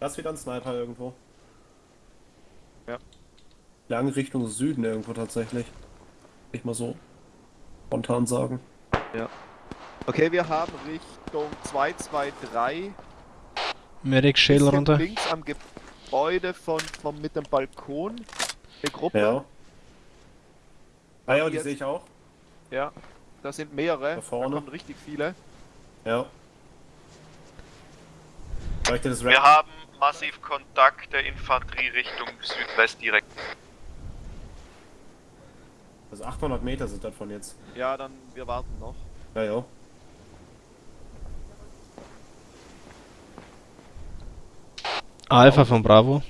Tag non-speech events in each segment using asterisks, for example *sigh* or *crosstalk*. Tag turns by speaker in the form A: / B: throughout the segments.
A: Da ist wieder ein Sniper irgendwo.
B: Ja.
A: Lang Richtung Süden irgendwo tatsächlich. Ich mal so spontan sagen.
B: Okay, wir haben Richtung 223
C: Medic Schädel runter.
B: links am Gebäude von, von mit dem Balkon. Eine Gruppe.
A: Ja. Ah ja, die
B: Jetzt-
A: sehe ich auch.
B: Ja, da sind mehrere.
A: Da vorne.
B: kommen richtig viele.
A: Ja.
D: Wir haben massiv Kontakt der Infanterie Richtung Südwest direkt.
A: Also 800 Meter sind das von jetzt.
B: Ja, dann wir warten noch.
A: Ja, ja.
C: Alpha von Bravo.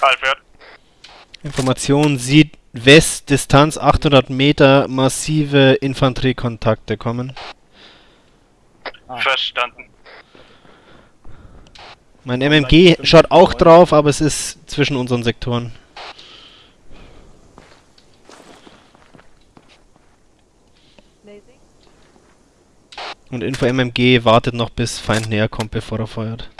D: Alfred.
C: Information sieht West, Distanz 800 Meter, massive Infanteriekontakte kommen.
D: Verstanden.
C: Mein MMG schaut auch drauf, aber es ist zwischen unseren Sektoren. Und Info MMG wartet noch bis Feind näher kommt, bevor er feuert.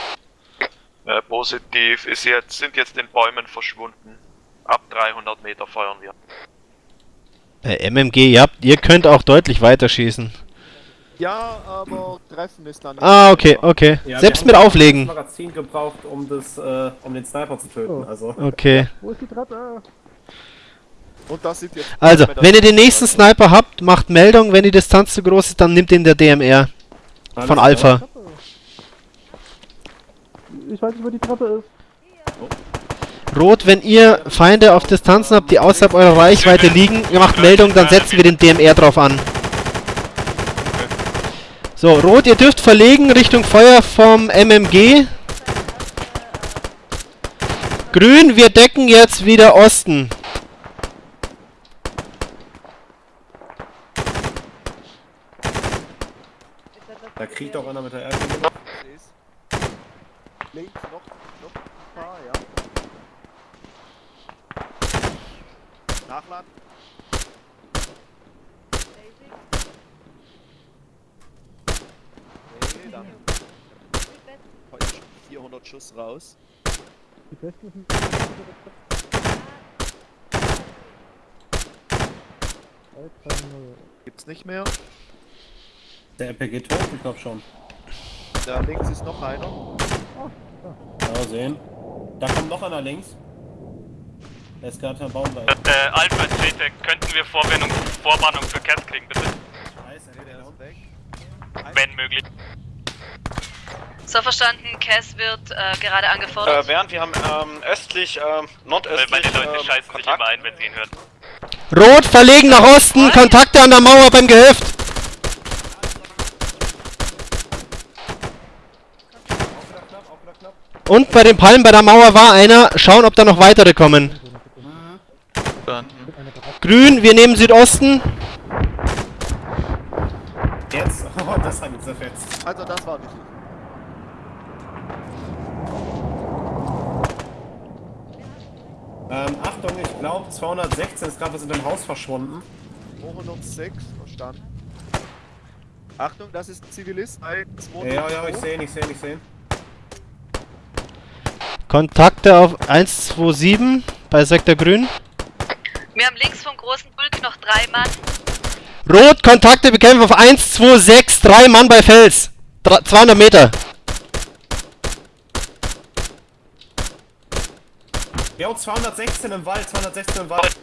D: Äh, positiv ist jetzt, sind jetzt in Bäumen verschwunden. Ab 300 Meter feuern wir.
C: Äh, MMG, ja, ihr könnt auch deutlich weiter schießen.
B: Ja, aber Treffen ist dann. nicht
C: Ah, okay, okay.
A: Ja,
C: Selbst mit auflegen.
A: Magazin gebraucht, um das, äh, um den Sniper zu töten. Also.
C: Okay.
B: Und das sind jetzt.
C: Also, wenn ihr den nächsten Sniper habt, macht Meldung. Wenn die Distanz zu groß ist, dann nimmt den der DMR
A: Alles
C: von. Alpha.
E: Ich weiß nicht, wo die Treppe ist.
C: Rot, wenn ihr Feinde auf Distanzen habt, die außerhalb eurer Reichweite liegen, ihr macht Meldung, dann setzen wir den DMR drauf an. So, Rot, ihr dürft verlegen Richtung Feuer vom MMG. Grün, wir decken jetzt wieder Osten.
A: Da kriegt auch einer mit der Erde.
B: Links noch, noch ein paar, ja. Nachladen. Okay, dann. Heute schon 400 Schuss raus.
E: Die besten sind.
B: Gibt's nicht mehr.
A: Der RPG tot, ich glaube schon.
B: Da links ist noch einer.
A: Ja, sehen. Da kommt noch einer links. Der ist gerade am Baum da.
D: Äh, Alfred, CT, könnten wir Vorwarnung, Vorwarnung für Cat kriegen, bitte?
A: Scheiße,
B: der ist weg.
D: Wenn möglich.
F: So verstanden, Cass wird äh, gerade angefordert.
G: Äh, während wir haben ähm, östlich, ähm,
D: Weil
G: nordöstlich
D: meine Leute
G: ähm,
D: scheißen sich
G: Kontakt.
D: immer ein, wenn sie ihn hören.
C: Rot, verlegen nach Osten, Kontakte an der Mauer beim Gehöft. Und bei den Palmen bei der Mauer war einer. Schauen, ob da noch weitere kommen. Grün, wir nehmen Südosten.
A: Jetzt? *laughs* Oh, das hat ihn zerfetzt.
B: Also das war wichtig.
A: Ähm, Achtung, ich glaube 216 ist gerade was in dem Haus verschwunden.
B: 206, verstanden. Achtung, das ist ein Zivilist. Ein, zwei,
A: Ja, ja, ich sehe ihn, ich sehe ihn, ich sehe ihn.
C: Kontakte auf 127 bei Sektor Grün.
F: Wir haben links vom großen Bulk noch drei Mann.
C: Rot, Kontakte bekämpfen auf 126, drei Mann bei Fels. Dra 200 Meter.
A: Ja, 216 im Wald, 216 im Wald.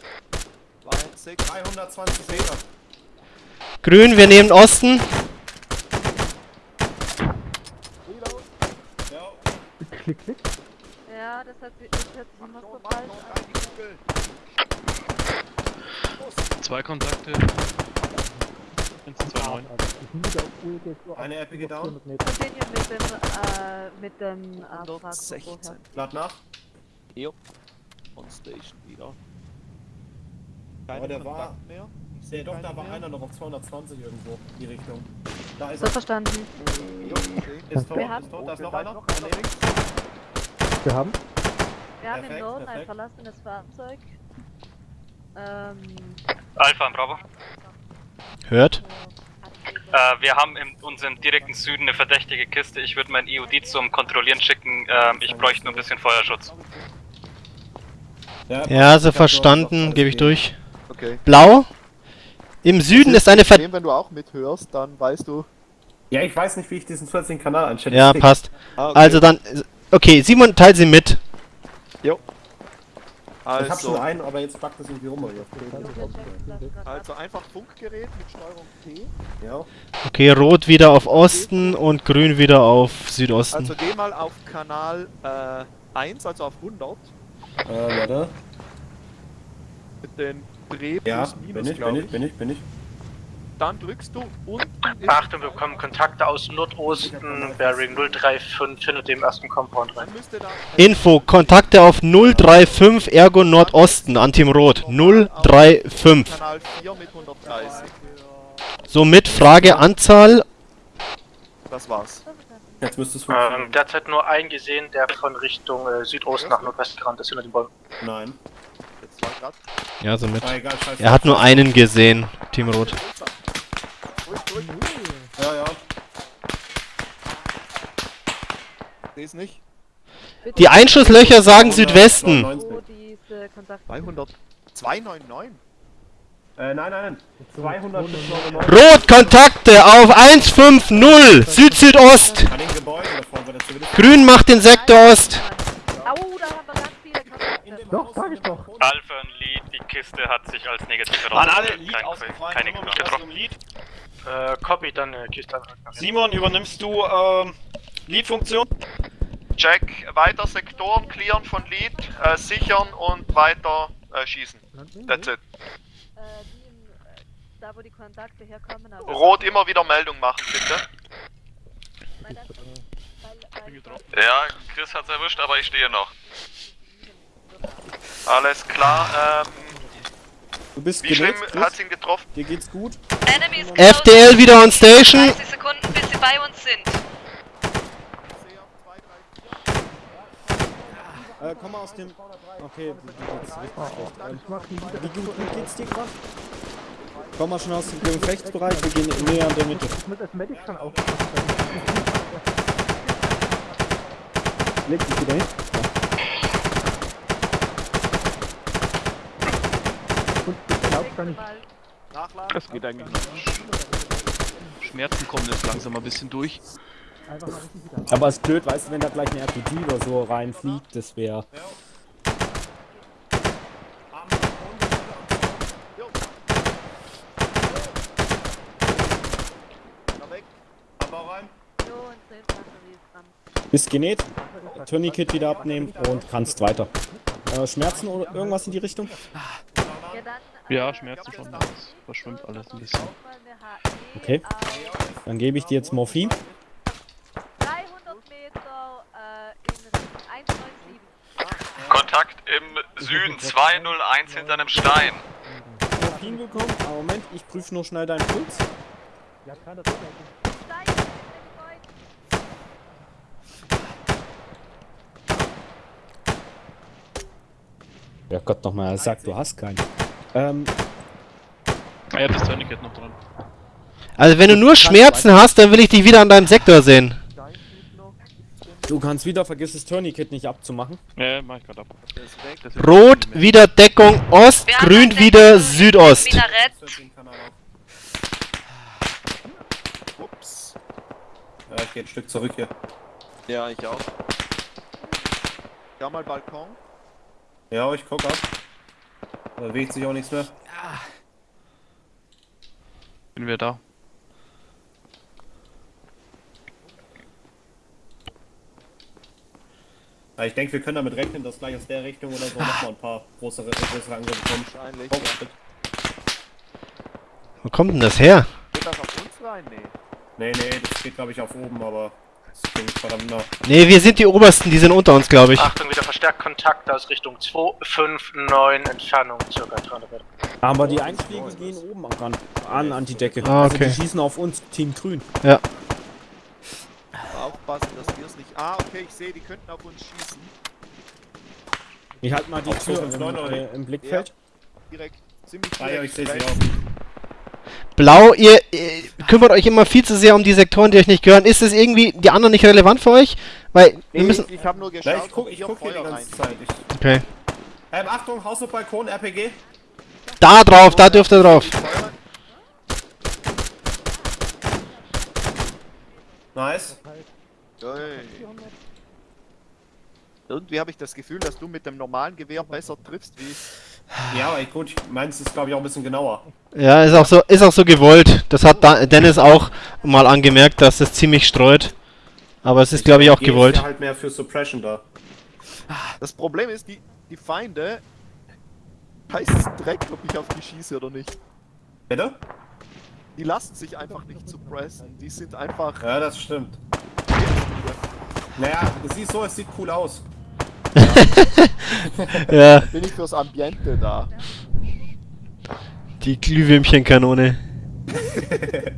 B: 206.
A: 320 Meter.
C: Grün, wir nehmen Osten.
A: Ja,
E: Klick, klick.
H: Ja, das hat sich, das hört sich immer so falsch an.
I: Zwei Kontakte. 129.
E: Also,
A: Eine
E: über
A: down.
E: 400 Meter.
H: Continue mit dem, äh, mit dem, äh, Frag-
B: 116.
A: lad nach.
B: Jo. On Station wieder. Keine
A: Aber der war-
B: Kontakt mehr. Ich sehe
A: doch, da war
B: mehr.
A: einer noch auf 220 irgendwo. in Die Richtung. Da ist
H: So
A: er.
H: verstanden.
B: Jo, sehe.
A: Ist tot,
H: Wir haben-
A: ist tot, da ist noch einer.
B: noch einer links.
E: Wir haben.
H: Wir haben
A: Perfekt,
H: im Norden ein verlassenes Fahrzeug. Ähm,
D: Alpha, Bravo.
C: Hört.
H: Abweg
G: Äh, wir haben in unserem direkten Süden eine verdächtige Kiste. Ich würde mein EOD zum Kontrollieren schicken. Ähm, ich bräuchte nur ein bisschen Feuerschutz.
C: Ja,
A: passt.
C: so verstanden, gebe ich durch.
B: Okay.
C: Blau. Im Süden ist eine Ver...
B: Wenn du auch mithörst, dann weißt du.
A: Ja, ich weiß nicht, wie ich diesen zusätzlichen Kanal einstelle.
C: Ja, passt.
B: Ah, okay.
C: Also dann... Okay, Simon, teil sie mit.
A: Ich hab
B: Also,
A: schon einen, aber jetzt packt das irgendwie rum. hier.
B: also einfach Funkgerät mit Steuerung T.
A: Ja.
C: Okay, rot wieder auf Osten und grün wieder auf Südosten.
B: Also geh mal auf Kanal äh, 1, also auf 100.
A: Äh, warte.
B: Mit den Dreh
A: Ja,
B: plus
A: bin
B: minus,
A: ich, bin ich, bin ich, bin ich.
B: Dann drückst du unten
G: Achtung, wir bekommen Kontakte aus Nordosten. Bearing 035 hinter dem ersten Compound rein.
C: Info, Kontakte auf 035 Ergo Nordosten an Team Rot. 035.
B: Kanal 4 mit 130.
C: Somit Frage Anzahl.
B: Das war's.
A: Jetzt müsste es
G: Ähm, derzeit nur einen gesehen, der von Richtung äh, Südost nach Nordwest gerannt ist hinter den Bäumen.
A: Nein.
B: Jetzt war grad.
C: Ja, somit.
A: Ah, egal, scheiße.
C: Er hat nur einen gesehen, Team Rot.
A: Ja, ja.
B: Seh's nicht.
C: Die Einschusslöcher sagen Südwesten.
A: 99.
H: Wo diese Kontakte
B: 200. 299.
A: Äh, nein, nein, nein. 200 bis 99.
C: Rot, Kontakte auf 150 Süd-Südost. Grün macht den Sektor Ost.
H: Au, da haben wir ganz viele Kontakte.
E: Doch, sag ich doch.
G: Alpha und Lead, die Kiste hat sich als negativ
I: An alle
G: herausgestellt.
I: Lead
G: Kein-
I: ausgefallen.
G: Keine getroffen.
I: Lead?
G: Äh, copy, dann äh, Kiste.
I: Simon, übernimmst du ähm, Lead-Funktion?
D: Check, weiter Sektoren clearen von Lead, äh, sichern und weiter äh, schießen. That's it.
H: Äh, die in, äh, da wo die Kontakte herkommen. Also
D: Rot immer wieder Meldung machen, bitte.
H: Weil weil, weil,
D: Ja, Chris hat's erwischt, aber ich stehe noch. Alles klar, ähm,
J: Du bist
D: wie schlimm hat's ihn getroffen?
J: Dir geht's gut?
C: FDL wieder on station.
F: 30 Sekunden, bis sie bei uns sind.
J: Äh, komm mal aus dem... Okay, du, geht's richtig schlecht. Ähm, wie gut geht's dir gerade? Komm mal schon aus dem Gefechtsbereich, wir gehen näher an der Mitte.
E: Ich muss als Medic schon aufpassen.
J: Leg dich wieder hin.
E: Und ich glaub gar nicht.
I: Das geht eigentlich nicht. Schmerzen kommen jetzt langsam ein bisschen durch.
J: Aber es ist blöd, weißt du, wenn da gleich eine RPG oder so reinfliegt, das wäre...
H: Ist
J: genäht, Tourniquet wieder abnehmen und kannst weiter. Äh, Schmerzen oder irgendwas in die Richtung?
H: Ja,
I: Schmerzen schon. Das verschwimmt alles ein bisschen.
J: Okay. Dann gebe ich dir jetzt Morphin.
H: 300 Meter äh, in Richtung 197.
D: Kontakt im Süden 201 hinter einem Stein.
J: Morphin bekommen. Ah, Moment, ich prüfe nur schnell deinen Puls.
E: Ja, kann das
H: Gebäuden.
J: Ja Gott nochmal, er sagt, du hast keinen. Ähm,
I: Ah, hat das Tourniquet noch dran.
C: Also wenn du nur Schmerzen hast, dann will ich dich wieder an deinem Sektor sehen.
J: Du kannst wieder, vergiss das Tourniquet nicht abzumachen.
I: Ja, mach ich gerade ab.
C: Rot wieder Deckung Ost,
F: Wir
C: grün wieder Südost.
A: Auf.
B: Ups.
A: Ja, ich geh ein Stück zurück hier.
B: Ja, ich auch. Ja, mal Balkon.
A: Ja, ich guck ab. Da bewegt sich auch nichts mehr.
I: Bin wir da.
A: Ich denke, wir können damit rechnen, dass gleich aus der Richtung oder so nochmal ein paar größere, größere Angriffe kommen.
B: Wahrscheinlich.
A: Oh,
B: ja.
C: Wo kommt denn das her?
B: Geht das auf uns rein? Nee.
A: Nee, nee, das geht glaube ich auf oben, aber das klingt verdammt nah.
C: Ne, wir sind die Obersten, die sind unter uns, glaube ich.
G: Achtung, wieder verstärkt Kontakt aus Richtung 259 Entfernung, circa 300 Meter.
J: Aber die Einschläge gehen oben an, an, an die Decke.
C: Ah,
J: Also
C: okay.
J: die schießen auf uns, Team Grün.
C: Ja.
B: Aufpassen, dass wir es nicht. Ah, okay, ich sehe, die könnten auf uns schießen.
J: Ich halte mal die
A: Auf
J: Tür im,
A: 259 oder
J: äh, im Blickfeld.
B: Direkt. Ziemlich
A: Ah ja, ich sehe sie auch.
C: Blau, ihr, ihr kümmert euch immer viel zu sehr um die Sektoren, die euch nicht gehören. Ist es irgendwie die anderen nicht relevant für euch? Weil wir
B: Nee,
C: müssen.
B: ich, ich habe nur geschaut,
A: ich guck, ich
B: hier
A: guck hier die ganze. Zeit. Ich,
C: Okay.
A: ähm, Achtung, Haus auf Balkon, RPG.
C: Da drauf, da dürft ihr drauf.
A: Nice.
B: Irgendwie habe ich das Gefühl, dass du mit dem normalen Gewehr besser triffst wie ich.
A: Ja, aber ich, gut, meins ist glaube ich auch ein bisschen genauer.
C: Ja, ist auch so, ist auch so gewollt. Das hat da Dennis auch mal angemerkt, dass es ziemlich streut. Aber es ist, glaube ich, auch
A: ist
C: gewollt.
A: ja halt mehr für Suppression da.
B: Das Problem ist, die, die Feinde heißt Dreck, ob ich auf die schieße oder nicht.
A: Bitte?
B: Die lassen sich einfach nicht suppressen. Die sind einfach.
A: Ja, das stimmt. Naja, es sieht so, es sieht cool aus. *laughs*
C: Ja, *laughs*
B: Bin ich fürs Ambiente da.
C: die Glühwürmchenkanone. *laughs*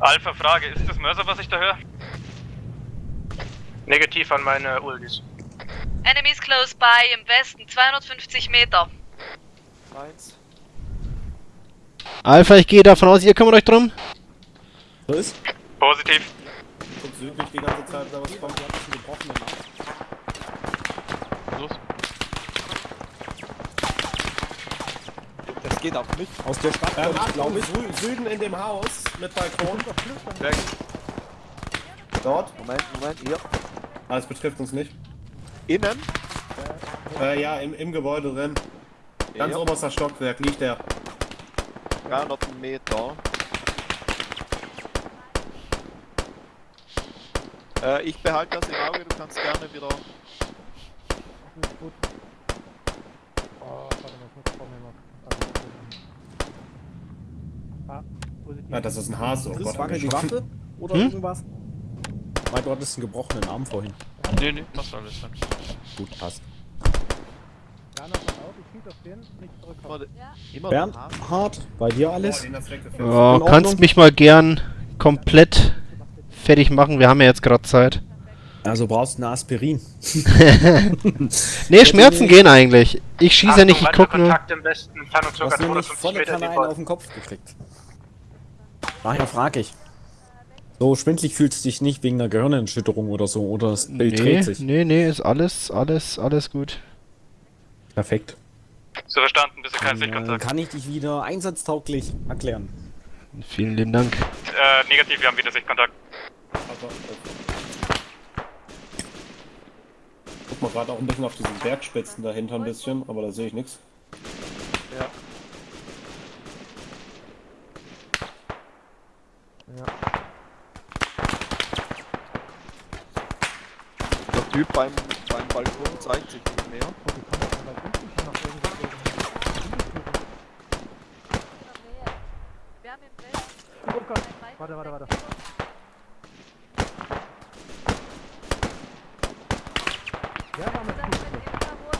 G: Alpha Frage, ist das Mörser, was ich da höre? Negativ an meine Ultis.
F: Enemies close by im Westen, 250 Meter.
B: Eins.
C: Alpha, ich gehe davon aus, ihr kümmert euch drum.
J: So ist.
G: Positiv.
A: Guck südlich die ganze Zeit, da was kommt.
I: Los.
J: Das geht auch nicht. Aus der Stadt,
A: Ähm, Achtung,
J: glaube ich.
A: Sü Süden in dem Haus mit Balkon.
B: Weg.
A: Dort.
B: Moment, Moment, hier.
A: Ah, das betrifft uns nicht.
B: Innen.
A: Äh, ja, im, im Gebäude drin. Ganz
B: Ja.
A: oberster Stockwerk liegt der.
B: 300 Meter. Äh, ich behalte das im Auge, du kannst gerne wieder.
E: Gut. Oh, warte mal, ich muss vor mir noch. Ah, positiv.
A: Ah, das ist ein Hase. Oh
J: Chris,
A: Gott,
J: wackel die Waffe oder
C: Hm?
J: irgendwas? Weil du hattest einen gebrochenen Arm vorhin.
I: Nee, nee, passt alles dann.
J: Gut, passt.
E: Ich schieß auf den, nicht zurückkommen.
B: Immer
J: Bernd, hart, bei dir alles?
C: Oh,
J: Ordnung.
C: kannst mich mal gern komplett fertig machen. Wir haben ja jetzt gerade Zeit.
J: Also brauchst du eine Aspirin. *laughs*
C: Nee, Schmerzen gehen eigentlich. Ich schieße nicht, ich guck nur.
G: Kontakt im Westen, Entfernung
J: Du hast nämlich
G: 250
J: volle Kanne einen auf den Kopf gekriegt. Daher frage ich. So schwindlig fühlst du dich nicht wegen einer Gehirnerschütterung oder so, oder das Bild
C: Nee,
J: dreht sich.
C: nee, nee, ist alles, alles, alles gut.
J: Perfekt.
G: So verstanden, bitte kein
J: Dann äh,
G: Sichtkontakt.
J: kann ich dich wieder einsatztauglich erklären.
C: Vielen lieben Dank.
G: Äh, negativ, wir haben wieder Sichtkontakt.
A: Aber, äh, Guck mal gerade auch ein bisschen auf diesen Bergspitzen dahinter ein bisschen, aber da sehe ich nichts.
B: Ja. Der Typ beim, beim Balkon zeigt sich nicht mehr.
E: Okay, komm, dann bei unten schon noch irgendwo.
H: Wir haben im Westen.
E: Oh Gott, warte, warte, warte. Ja, war mit
H: Das
E: gut.
H: mit Infrarot.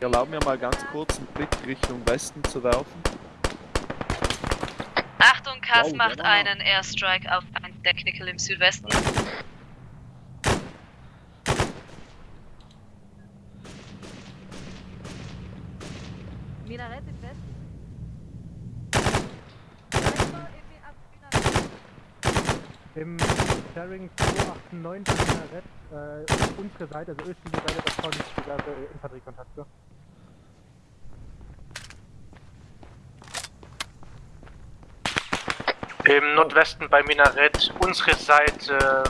B: Erlaub mir mal ganz kurz einen Blick Richtung Westen zu werfen.
F: Achtung, Kass
J: Wow,
F: macht
J: der
F: einen Airstrike auf ein Technical im Südwesten.
H: Minarett im Westen. Weiter in die Ab- Minarett.
E: Im Sharing 289 Minarett, äh, unsere Seite, also östliche Seite, diverse äh, Infanteriekontakte.
G: Im Nordwesten bei Minarett, unsere Seite,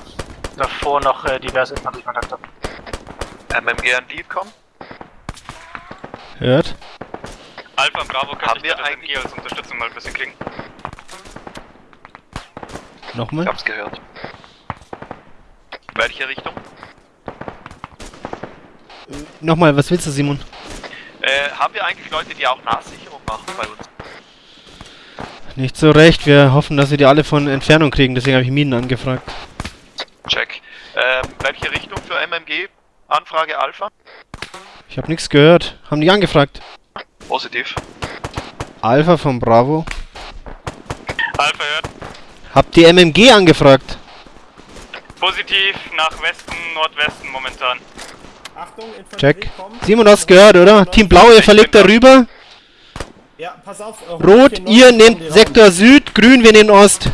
G: davor noch äh, diverse Infanteriekontakte.
D: MMG an Lead kommen?
C: Hört?
G: Alpha und Bravo,
D: Haben
G: könnte ich
D: wir eigentlich-
G: als Unterstützung mal ein bisschen klingen?
C: Nochmal?
D: Ich hab's gehört. Welche Richtung?
C: Nochmal, was willst du, Simon?
D: Äh, haben wir eigentlich Leute, die auch Nahsicherung machen bei uns?
C: Nicht so recht. Wir hoffen, dass wir die alle von Entfernung kriegen. Deswegen habe ich Minen angefragt.
D: Check. Ähm, welche Richtung für MMG? Anfrage Alpha?
C: Ich habe nichts gehört. Haben die angefragt?
D: Positiv.
C: Alpha von Bravo.
G: Alpha hört,
C: Habt ihr MMG angefragt?
G: Positiv nach Westen, Nordwesten momentan.
A: Achtung, Infanterie
C: Check.
A: kommt.
C: Simon, du hast gehört, oder? Team Blau, ihr verlegt da rüber.
A: Ja, pass auf. äh,
C: Rot,
A: 194
C: ihr nehmt. Sektor Süd, Grün, wir nehmen Ost.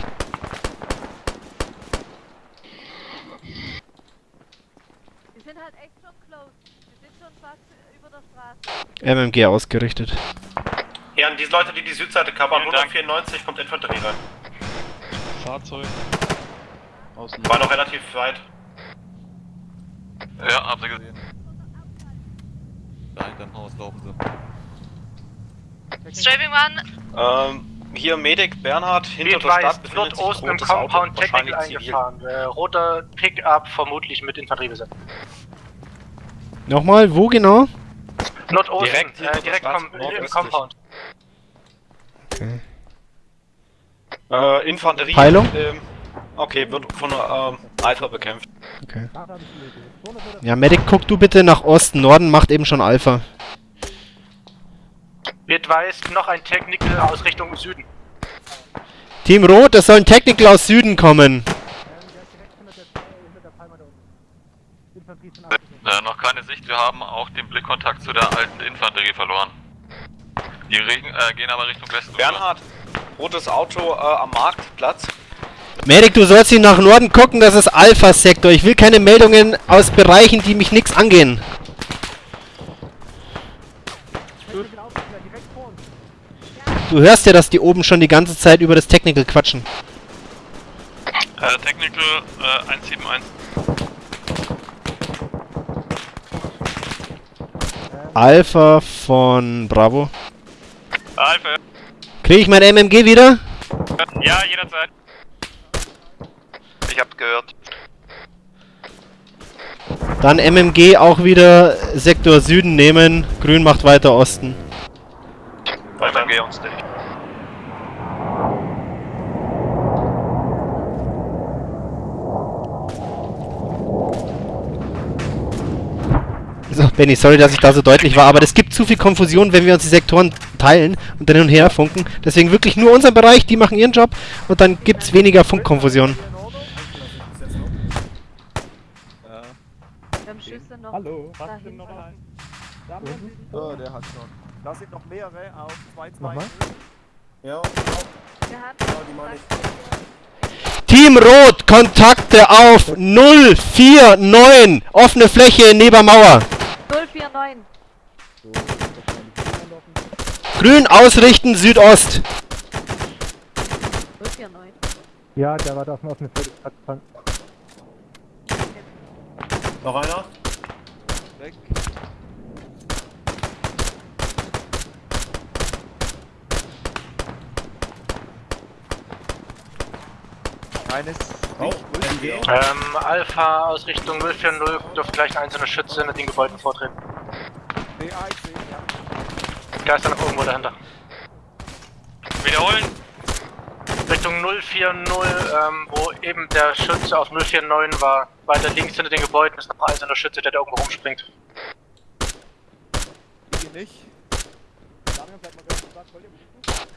H: Halt echt schon close. Die sind schon fast über der Straße.
C: MMG ausgerichtet.
A: Ja, an die Leute, die die Südseite covern,
G: Vielen Dank.
A: 194 kommt Infanterie rein.
I: Fahrzeug. Außen.
A: War noch relativ weit.
D: Ja, hab sie gesehen.
K: Da hinterm Haus laufen sie.
F: Strafing One,
K: Ähm, hier Medic Bernhard hinter der Stadt befindet sich ein rotes Auto, wahrscheinlich zivil.
E: Äh, roter Pickup, vermutlich mit Infanterie besetzt.
C: Nochmal, wo genau?
E: Nordosten,
K: Direkt
E: äh, direkt vom, im. Compound.
K: Äh, Infanterie.
C: Peilung?
K: Ähm, okay, wird von ähm, Alpha bekämpft.
C: Okay. Ja, Medic, guck du bitte nach Osten. Norden macht eben schon Alpha.
E: Wird weiß noch ein Technical aus Richtung Süden.
C: Team Rot, es soll ein Technical aus Süden kommen.
D: Äh, noch keine Sicht, wir haben auch den Blickkontakt zu der alten Infanterie verloren. Die Regen, äh, gehen aber Richtung Westen.
K: Bernhard, rotes Auto äh, am Marktplatz.
C: Medic, du sollst ihn nach Norden gucken, das ist Alpha-Sektor. Ich will keine Meldungen aus Bereichen, die mich nix angehen. Du hörst ja, dass die oben schon die ganze Zeit über das Technical quatschen.
D: Äh, Technical äh, 171.
C: Alpha von Bravo.
G: Alpha.
C: Kriege ich mein MMG wieder?
G: Ja, jederzeit.
D: Ich hab's gehört.
C: Dann MMG auch wieder Sektor Süden nehmen. Grün macht weiter Osten.
D: Geh uns nicht.
C: So, Benny, sorry, dass ich da so deutlich war, aber es gibt zu viel Konfusion, wenn wir uns die Sektoren teilen und dann hin und her funken. Deswegen wirklich nur unseren Bereich, die machen ihren Job und dann gibt's weniger Funkkonfusion.
H: Wir haben Schüsse noch
J: Hallo,
H: dahin.
B: So, der hat schon. Da sind noch mehrere auf 2 2
E: Nochmal?
A: Ja,
H: Wir haben
A: genau, die meine ich.
C: Team Rot, Kontakte auf 049, offene Fläche neben Mauer.
H: 049.
C: Grün ausrichten, Südost.
H: 049.
E: Ja, der war da auf dem offenen. Hat- hat-
A: Noch einer?
B: Weg. Eines.
A: Oh, MG.
E: Ähm, Alpha aus Richtung 040 dürfte gleich ein einzelner Schütze in den Gebäuden vortreten.
B: Ah, ich sehe, ja.
E: Geister noch irgendwo dahinter.
G: Wiederholen.
E: Richtung 040, ähm, wo eben der Schütze auf 049 war. Weiter links hinter den Gebäuden ist noch ein einzelner Schütze, der da irgendwo rumspringt.
B: Ich nicht.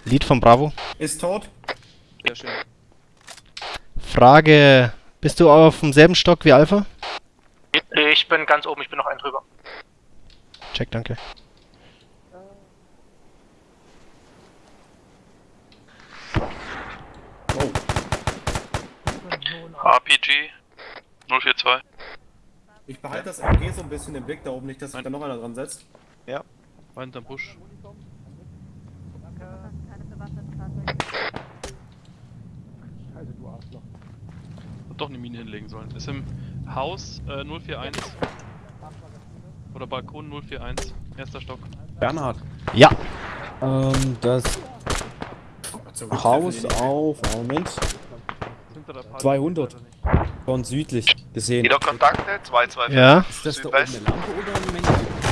C: Lied von Bravo.
A: Ist tot.
B: Sehr schön.
C: Frage, bist du auf demselben Stock wie Alpha?
E: Ich bin ganz oben, ich bin noch ein drüber.
C: Check, danke.
D: RPG 042.
A: ich behalte das MG so ein bisschen im Blick da oben, nicht, dass sich da noch einer dran setzt.
I: War hinterm Busch.
E: Also du Arschloch.
I: Hat doch eine Mine hinlegen sollen. Ist im Haus äh, 041. Oder Balkon 041. Erster Stock.
J: Bernhard.
C: Ja.
J: Ähm, das Haus auf, Moment. 200. von südlich gesehen.
D: Wieder Kontakte? 225.
C: Ja.
J: Ist das da oben eine Lampe oder ein?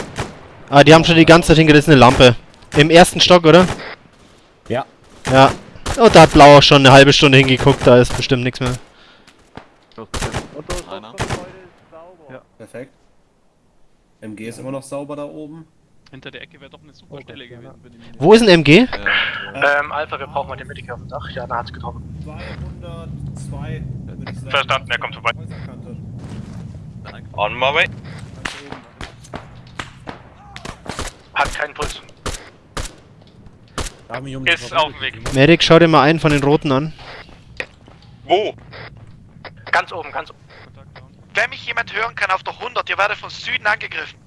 C: Ah, die haben schon die ganze Zeit hingerissene Lampe. Im ersten Stock, oder?
J: Ja.
C: Ja. Und da hat Blau auch schon eine halbe Stunde hingeguckt, da ist bestimmt nichts mehr.
K: Einer.
A: Perfekt. MG ist immer noch sauber da oben.
I: Hinter der Ecke wäre doch eine super Stelle gewesen für die Mine.
C: Wo ist ein MG?
K: Äh,
E: Ähm, Alpha, wir brauchen mal den Medic auf dem Dach. Ja, da hat's getroffen.
A: 202, würde ich sagen.
G: Verstanden, er kommt vorbei.
K: On my way.
E: Hat keinen Puls.
J: Da haben wir die
G: Ist auf dem Weg.
C: Medic, schau dir mal einen von den Roten an.
K: Wo?
E: Ganz oben, ganz oben.
L: Wenn mich jemand hören kann auf der 100, ihr werdet von Süden angegriffen.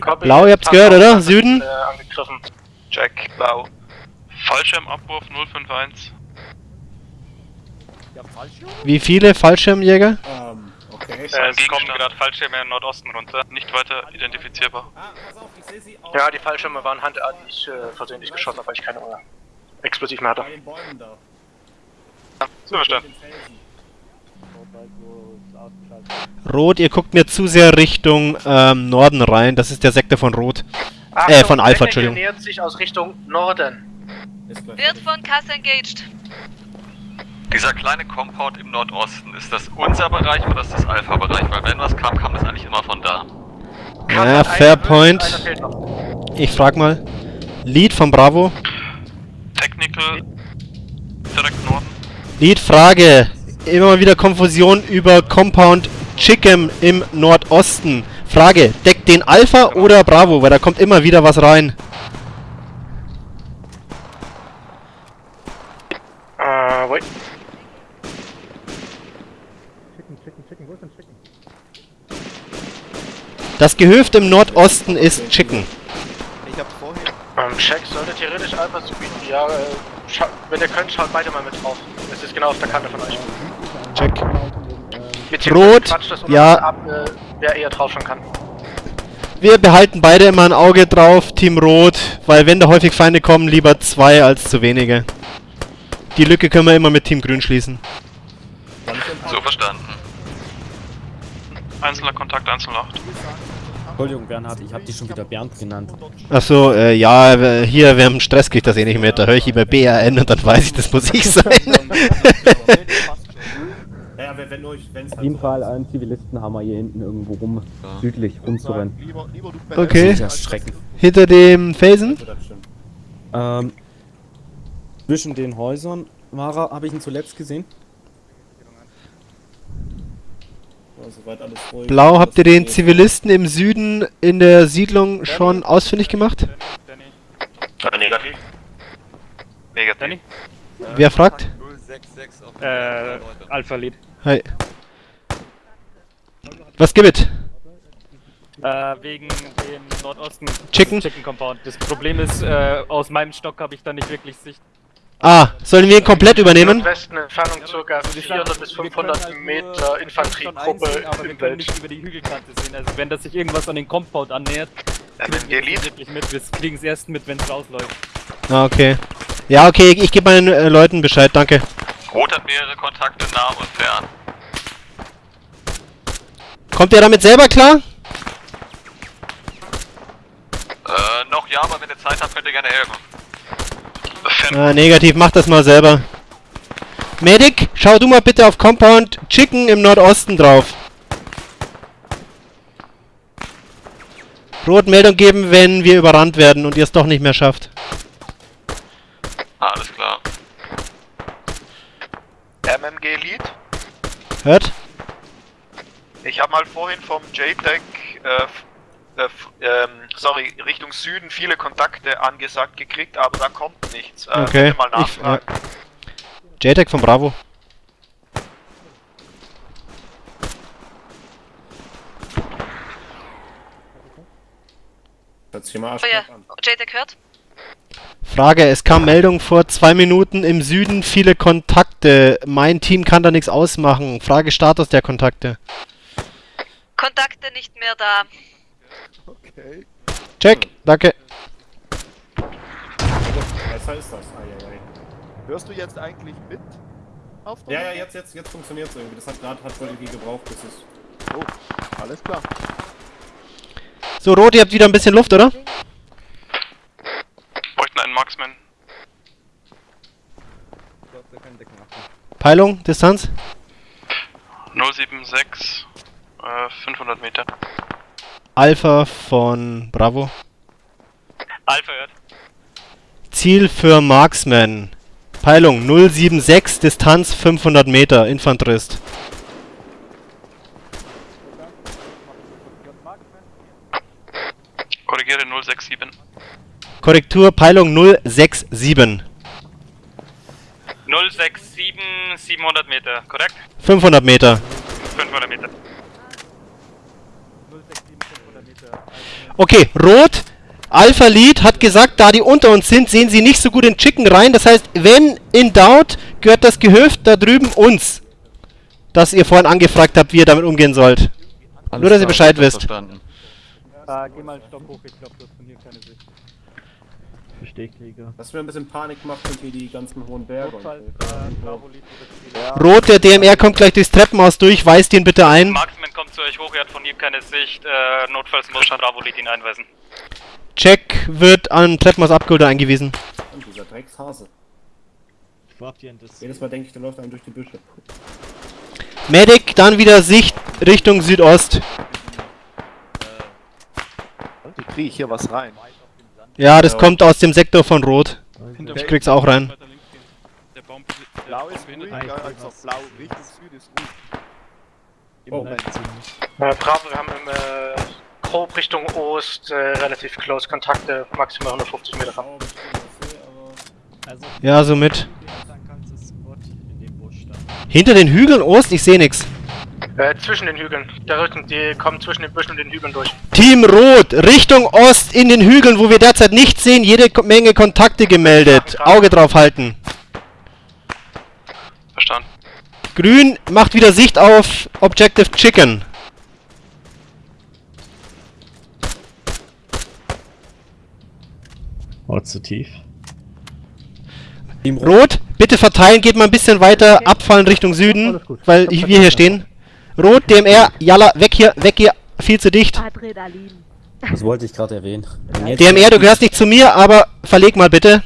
E: Copy.
C: Blau, ihr habt's gehört, oder? Süden?
E: Äh, angegriffen.
D: Check, blau. Fallschirmabwurf 051.
C: Wie viele Fallschirmjäger?
A: Ähm, okay.
G: Äh, es kommen gerade Fallschirme im Nordosten runter. Nicht weiter identifizierbar.
A: Ah,
E: Ja, die Fallschirme waren handartig äh, versehentlich geschossen, weil ich keine äh, Explosiv mehr hatte.
A: bei den Bäumen da.
G: So verstanden.
C: Rot, ihr guckt mir zu sehr Richtung ähm, Norden rein. Das ist der Sektor von Rot. Äh, von Alpha, Entschuldigung.
E: nähert sich aus Richtung Norden.
F: Wird von Cass engaged.
D: Dieser kleine Compound im Nordosten, ist das unser Bereich oder ist das Alpha-Bereich? Weil wenn was kam, kam das eigentlich immer von da.
C: Ja,
E: Kass hat
C: fair point. Ich frag mal. Lead von Bravo.
D: Technical, direkt Norden.
C: Lead, Frage. Immer mal wieder Konfusion über Compound Chicken im Nordosten. Frage, deckt den Alpha oder Bravo? Weil da kommt immer wieder was rein.
E: Äh, wait.
C: Das Gehöft im Nordosten ist Chicken.
B: Ich hab vorhin.
E: Ähm, Check sollte theoretisch Alpha zu bieten. Ja, äh, wenn ihr könnt, schaut beide mal mit drauf. Es ist genau auf der Kante von euch.
C: Check. Rot, ja.
E: ab, äh, wer eher drauf schauen kann.
C: Wir behalten beide immer ein Auge drauf, Team Rot, weil wenn da häufig Feinde kommen, lieber zwei als zu wenige. Die Lücke können wir immer mit Team Grün schließen.
D: So verstanden.
G: Einzelner Kontakt 108.
J: Entschuldigung, Bernhard, ich habe dich schon wieder Bernd genannt.
C: Achso, äh, ja, hier, wir haben Stress, kriegt das eh nicht mit. Da höre ich immer BRN und dann weiß ich, das muss ich sein. *laughs* *laughs*
A: Ja, wenn, euch, wenn es
J: Auf jeden Fall einen Zivilisten haben wir hier hinten irgendwo rum, südlich rumzurennen.
B: Lieber, lieber du
C: Okay.
J: Ja.
C: Hinter dem Felsen?
J: Ähm, zwischen den Häusern er, habe ich ihn zuletzt gesehen.
A: Ja.
C: Blau, habt ihr den. Zivilisten im Süden in der Siedlung schon ausfindig gemacht?
D: Negativ. Negativ.
C: Wer fragt?
M: Äh, Alpha Lead.
C: Hi. Was gibt es?
M: Äh, wegen dem Nordosten
C: Chicken?
M: Chicken Compound. Das Problem ist, äh, aus meinem Stock habe ich da nicht wirklich Sicht.
C: Ah, sollen wir ihn komplett übernehmen?
E: Nordwesten Entfernung ca. 400 bis 500 Meter Infanteriegruppe
M: aber wir
E: im
M: können
E: Welt.
M: nicht über die Hügelkante sehen. Also wenn das sich irgendwas an den Compound annähert, kriegen wir es wirklich mit. Wir kriegen es erst mit, wenn es rausläuft.
C: Ah, okay. Ja, okay, ich gebe meinen äh, Leuten Bescheid, danke.
D: Rot hat mehrere Kontakte nah und fern.
C: Kommt ihr damit selber klar?
D: Äh, noch ja, aber wenn ihr Zeit habt, könnt ihr gerne helfen.
C: Ah, negativ, mach das mal selber. Medic, schau du mal bitte auf Compound Chicken im Nordosten drauf. Rot Meldung geben, wenn wir überrannt werden und ihr es doch nicht mehr schafft.
D: Alles klar.
L: MMG Lead.
C: Hört?
D: Ich habe mal vorhin vom JTEC, äh, äh, f- ähm, sorry, Richtung Süden viele Kontakte angesagt gekriegt, aber da kommt nichts. Äh,
C: Okay.
D: bitte mal
C: Ich,
D: nachfragen.
C: ja. JTAG von Bravo.
F: Oh ja. JTAG hört.
C: Frage, es kam Meldung vor zwei Minuten im Süden viele Kontakte. Mein Team kann da nichts ausmachen. Frage Status der Kontakte.
F: Kontakte nicht mehr da.
B: Okay.
C: Check, danke.
A: Was heißt das? Ja.
B: Hörst du jetzt eigentlich mit? Auf
A: Ja, ja, jetzt, jetzt, jetzt funktioniert es irgendwie. Das hat gerade hat wohl irgendwie gebraucht, bis es.
B: Oh, alles klar.
C: So, Rot, ihr habt wieder ein bisschen Luft, oder?
D: Bräuchten einen Marksman.
C: Peilung, Distanz?
D: 076, äh, 500 Meter.
C: Alpha von Bravo.
G: Alpha hört.
C: Ziel für Marksman. Peilung 076, Distanz 500 Meter, Infanterist.
D: Korrigiere 067.
C: Korrektur, Peilung 067.
G: 067, 700 Meter, korrekt?
C: 500 Meter.
G: 500 Meter.
C: Okay, Rot. Alpha Lead hat gesagt, da die unter uns sind, sehen sie nicht so gut in Chicken rein. Das heißt, wenn in doubt, gehört das Gehöft da drüben uns. Das ihr vorhin angefragt habt, wie ihr damit umgehen sollt. Nur, dass ihr Bescheid wisst.
M: Äh, geh mal einen Stock hoch, ich glaube, du hast von hier keine Sicht.
J: Stehkrieger.
A: Was mir ein bisschen Panik macht, sind hier die ganzen hohen Berge. und so.
C: Rot, der DMR kommt gleich durchs Treppenhaus durch, weist ihn bitte ein.
G: Kommt zu euch hoch, er hat von hier keine Sicht. Äh, notfalls muss Bravo Lead ihn einweisen.
C: Jack wird an Treppenhaus abgeholt und eingewiesen.
A: Und dieser Dreckshase.
J: Habt ihr?
A: Jedes Mal denke ich, der läuft einem durch die Büsche.
C: Medic, dann wieder Sicht Richtung Südost.
B: Kriege ich hier was rein?
C: Ja, das kommt aus dem Sektor von Rot. Ich krieg's auch rein.
B: Blau ist ruhig, ja, also blau Richtung Süd ist ruhig. Im
E: Oh.
B: Moment.
E: Äh, Bravo, wir haben im äh, grob Richtung Ost äh, relativ close Kontakte, maximal 150 Meter ran.
C: Ja, somit. Hinter den Hügeln Ost, ich sehe nix.
E: Äh, zwischen den Hügeln. Der Rücken, die kommen zwischen den Büschen und den Hügeln durch.
C: Team Rot, Richtung Ost in den Hügeln, wo wir derzeit nichts sehen, jede Menge Kontakte gemeldet. Auge drauf halten.
D: Verstanden.
C: Grün macht wieder Sicht auf Objective Chicken.
J: Oh, zu tief.
C: Rot, bitte verteilen, geht mal ein bisschen weiter, abfallen Richtung Süden, weil ich- wir hier stehen. Rot, DMR, Jalla, weg hier, weg hier, viel zu dicht.
H: Adrenalin.
J: Das wollte ich gerade erwähnen.
C: DMR, du gehörst nicht zu mir, aber verleg mal bitte.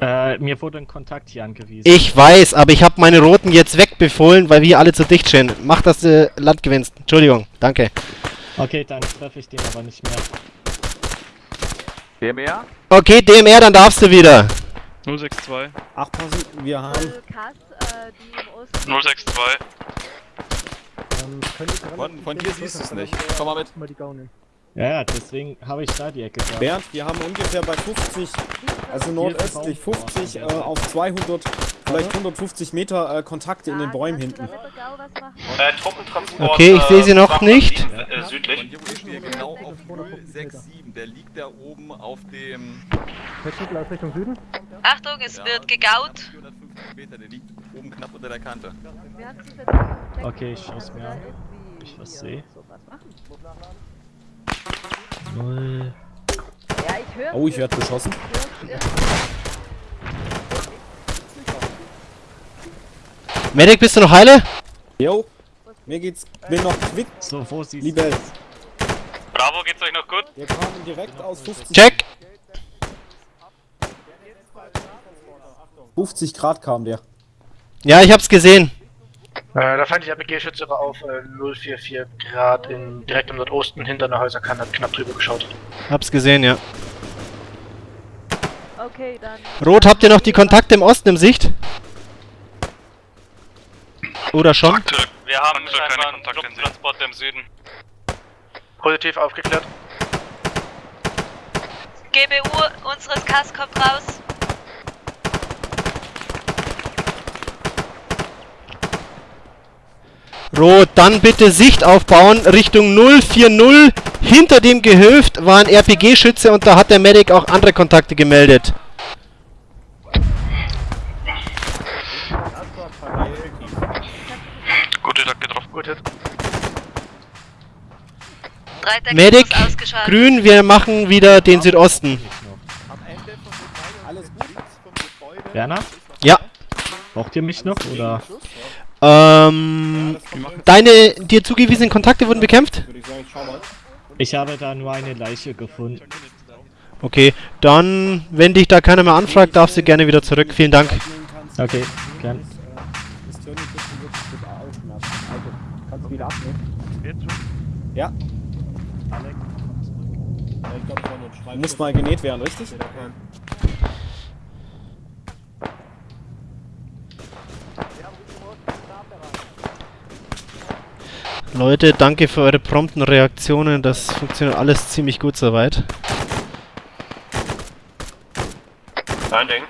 J: Äh, mir wurde ein Kontakt hier angewiesen.
C: Ich weiß, aber ich habe meine Roten jetzt wegbefohlen, weil wir alle zu dicht stehen. Mach, dass du Land gewinnst. Entschuldigung, danke.
J: Okay, dann treffe ich den aber nicht mehr.
B: DMR?
C: Okay, DMR, dann darfst du wieder.
I: 062.
J: Ach, passen, wir haben.
H: Kass, äh, die im Osten.
D: 062.
N: Von, von dir siehst du es nicht. Komm mal mit.
J: Ja, deswegen habe ich da die Ecke gehabt.
O: Bernd, wir haben ungefähr bei 50, also nordöstlich 50 äh, auf 200, vielleicht 150 Meter äh, Kontakte in den Bäumen hinten.
K: Äh.
C: Okay, ich sehe sie noch
K: äh,
C: nicht.
K: Äh, südlich.
N: Genau auf 067. Der liegt da oben auf dem.
M: Richtung Süden?
F: Achtung, es wird gegaut.
N: 450 Meter, der liegt oben knapp unter der Kante.
J: Okay, ich schaue es mir an. Ob ich was sehe. Null.
H: Ja, ich höre.
O: Oh, ich werde beschossen.
C: Medic, bist du noch heile?
O: Jo, mir geht's, bin noch quick.
J: So, wo siehst
O: Liebe,
G: Bravo, geht's euch noch gut?
O: wir kamen direkt aus 50,
C: Check.
O: 50 Grad kam der.
C: Ja, ich hab's gesehen.
E: Äh, der feindliche RPG-Schütze war auf äh, 044 Grad in, direkt im Nordosten hinter einer Häuserkante, hat knapp drüber geschaut.
C: Hab's gesehen, ja.
H: Okay, dann.
C: Rot, habt ihr noch die Kontakte im Osten im Sicht? Oder schon?
G: Wir haben scheinbar einen Truppentransporter im Süden.
E: Positiv aufgeklärt.
F: GBU unseres Kass kommt raus.
C: Rot, dann bitte Sicht aufbauen Richtung 040. Hinter dem Gehöft war ein RPG-Schütze und da hat der Medic auch andere Kontakte gemeldet.
D: Gute Tag getroffen.
E: Gut Hit.
C: Medic, grün, wir machen wieder den Südosten.
J: Werner?
C: Ja.
J: Braucht ihr mich noch oder?
C: Ähm, deine dir zugewiesenen Kontakte wurden bekämpft?
J: Ich habe da nur eine Leiche gefunden.
C: Okay, dann, wenn dich da keiner mehr anfragt, darfst du gerne wieder zurück. Vielen Dank.
J: Okay, gern.
O: Ja. Muss mal genäht werden, richtig?
C: Leute, danke für eure prompten Reaktionen. Das funktioniert alles ziemlich gut soweit.
A: Kein Ding.